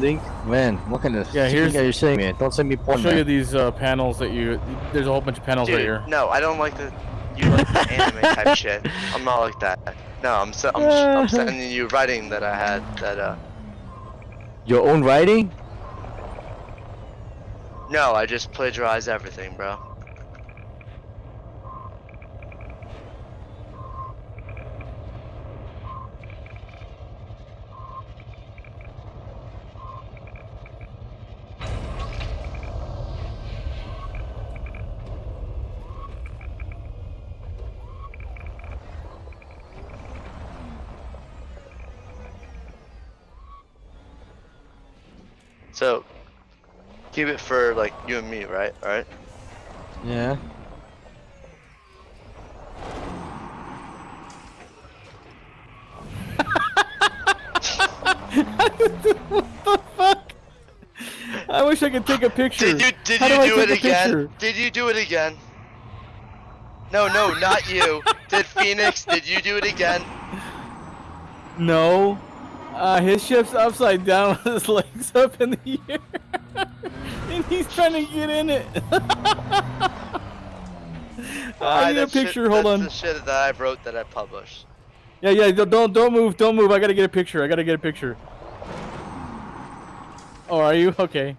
link? Man, what kind of Yeah, shit here's- are you saying, man? Don't send me porn, I'll show you these uh, panels that you. There's a whole bunch of panels Dude, right here. no, I don't like the you like the anime type shit. I'm not like that. No, I'm se- I'm, I'm sending you writing that I had that uh. Your own writing? No, I just plagiarized everything, bro. So, keep it for like you and me, right? All right. Yeah. I wish I could take a picture. Did you did How you do do it again? picture? Did you do it again? No, no, not you. did Phoenix? Did you do it again? No. Uh, his ship's upside down with his legs up in the air. and he's trying to get in it. I need a that's shit- picture, hold that's on. the shit that I wrote that I published. Yeah, yeah, don't- don't don't move, don't move. I gotta get a picture. I gotta get a picture. Oh, are you? Okay.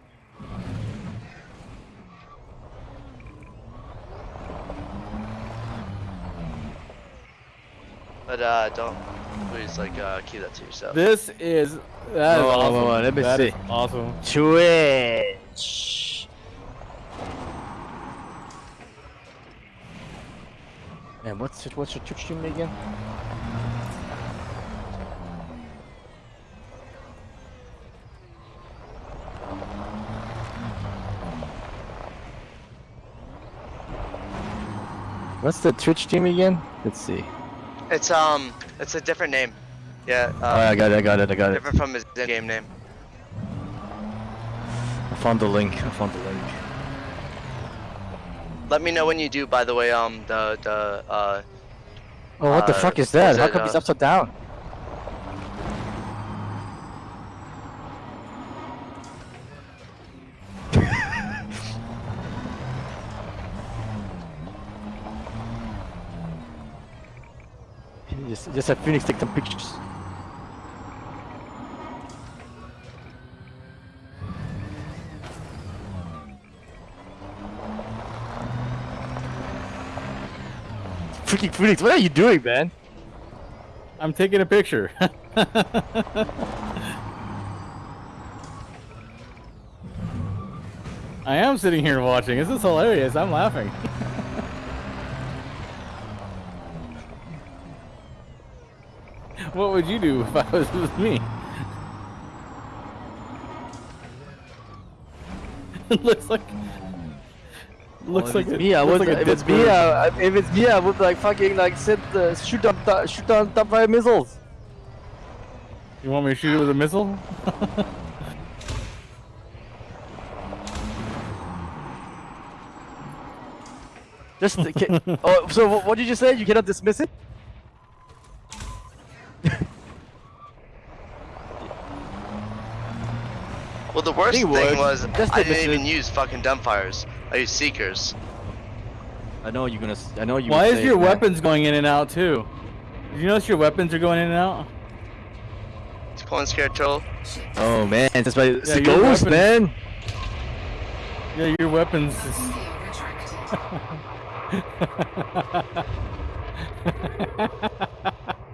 But uh, don't please like uh, keep that to yourself. This is that is Whoa, whoa, awesome. whoa, let me That is see. awesome. Twitch. Man, what's it, what's your Twitch stream again? What's the Twitch team again? Let's see. It's um, it's a different name. Yeah. Uh, Alright, I got it, I got it, I got it. different from his game name. I found the link, I found the link. Let me know when you do. By the way, um, the the uh, Oh, what the Uh, fuck is that? How it, come he's uh, upside down? Just, just have Phoenix take some pictures. Freaking Phoenix, what are you doing, man? I'm taking a picture. I am sitting here watching. This is hilarious. I'm laughing. what would you do if I was with me? it looks like looks Well, like it's a- me, I would. like if it's me, uh, if it's me, I would like fucking like sit, uh, shoot down, shoot down top fire missiles. You want me to shoot it with a missile? Just. oh, so what did you say? You cannot dismiss it? Well, the worst thing would. was Just I didn't even mission. use fucking dumbfires. I used seekers. I know you're gonna. I know you. Why would is your it, man. weapons going in and out too? Did you notice your weapons are going in and out? It's pulling scare troll. Oh man, that's why it's Yeah, your ghost, weapons- man. Yeah, your weapons. Is...